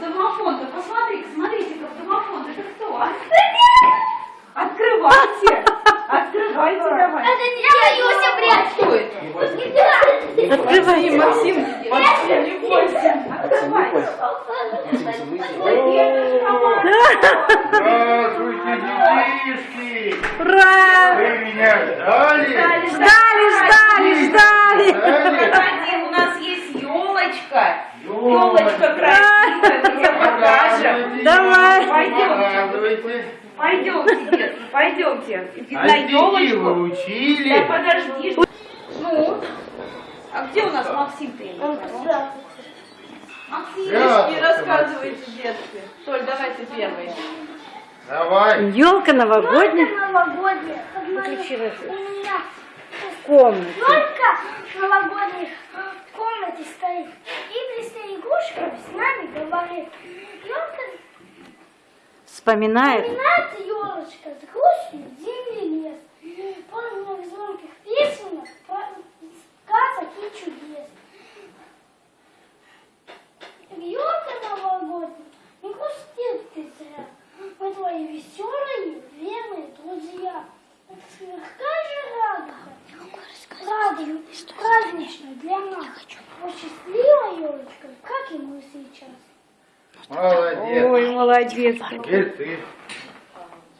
домофон-то? Посмотри, смотрите-ка в домофон. Это кто? А? Открывайте. Открывайте давай. Это не я боюсь, прячь. Кто это? Открывай. Максим, Максим, не бойся. Открывай. Здравствуйте, детишки! Ура! Вы меня ждали? Ждали, ждали, ждали. У нас есть елочка. Елочка красивая. Давай. Пойдемте, детки, пойдемте. А На вы елочку. Да подожди. Ну, а где у нас Максим-то? Максим, не рассказывайте, детки. Толь, давай ты первый. Давай. Елка новогодняя Новогодняя. Выключила У меня в комнате. елка новогодняя в комнате стоит. И Лесная с нами говорит. Елка Вспоминает. Вспоминает елочка с грустью зимний лес. Полных звонких песенок, сказок и чудес. Елка новогодняя, не грусти ты зря. Мы твои веселые, верные друзья. Какая же радость, радость, праздничная для нас. Вот счастливая елочка, как и мы сейчас. Молодец. Ой, молодец. Теперь ты.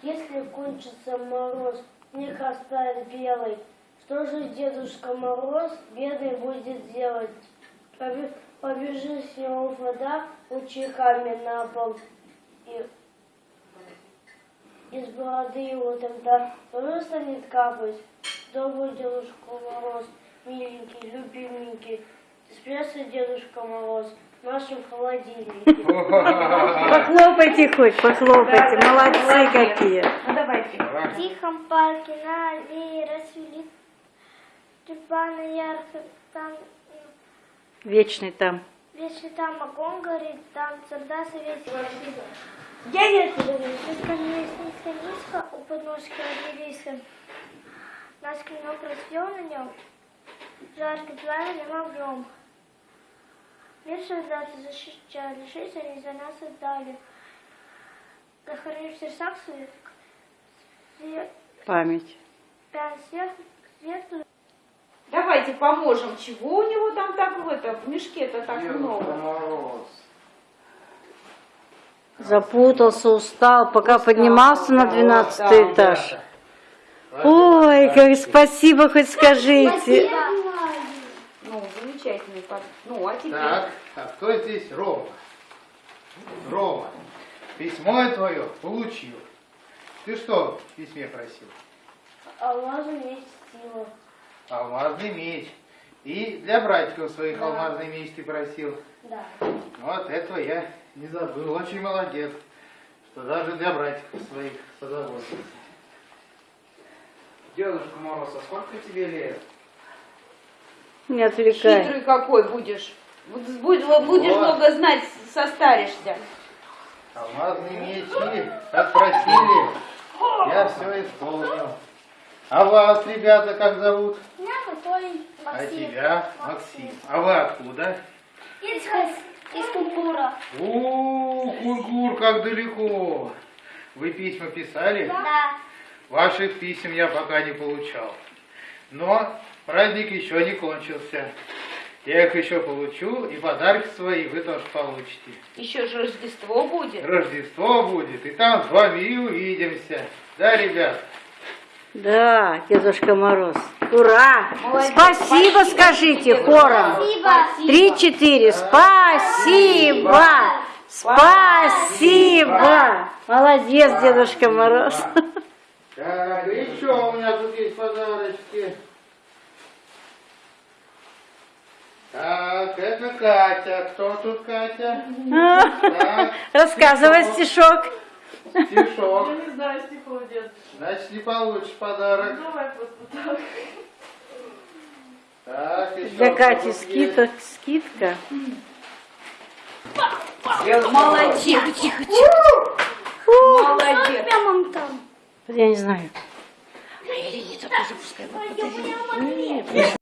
Если кончится мороз, снег оставит белый, что же Дедушка Мороз бедный будет делать? Побе- Побежит с него вода лучиками на пол, и из бороды его тогда тоже станет капать. Добрый Дедушка Мороз, миленький, любименький, спрятался Дедушка Мороз в нашем холодильнике. Похлопайте хоть, похлопайте. Молодцы какие. Ну давайте. В тихом парке на аллее расцвели тюльпаны ярко, там Вечный там. вечно там огонь горит, там всегда советский. Я не говорю, низко, у подножки обелиска. Наш клинок расцвел на нем, жарко пламенным огнем. Мир солдаты защищали, жизнь они за нас отдали. Захоронив в сердцах своих, свет, Память. пять свет, светлую, Давайте поможем. Чего у него там так в этом, в мешке-то так Дедушка много? Мороз. Запутался, устал, пока поднимался на двенадцатый да. этаж. Ой, как спасибо, хоть скажите. Ну, замечательный Ну, а теперь? Так, а кто здесь Рома? Рома, письмо я твое получил. Ты что в письме просил? Алмазы меч сила. Алмазный меч. И для братиков своих алмазный меч ты просил. Да. Вот этого я не забыл. Очень молодец, что даже для братиков своих позаботился. Дедушка Мороз, а сколько тебе лет? Не отвлекай. Хитрый какой будешь. Будь- Будешь Вот. много знать, состаришься. Алмазные мечи, как просили, я все исполнил. А вас, ребята, как зовут? Меня Анатолий А Максим. тебя, Максим. А вы откуда? Из, из Кунгура. У, Кунгур, как далеко. Вы письма писали? Да. Ваших писем я пока не получал. Но праздник еще не кончился. Я их еще получу, и подарки свои вы тоже получите. Еще же Рождество будет. Рождество будет, и там с вами и увидимся. Да, ребят? Да, Дедушка Мороз. Ура! Молодец. Спасибо скажите хором. Спасибо. Три-четыре. Спасибо! Спасибо! Молодец, Дедушка Мороз. Так, и еще у меня тут есть подарочки. Так, это Катя. Кто тут Катя? Так, Рассказывай стишок. стишок. не знаю стихов, дед. Значит, не получишь подарок. Давай просто Так, еще Для Кати скидка. скидка. Молодец. Тихо, тихо, тихо. Молодец. Прямо там. Я не знаю. Пойдем прямо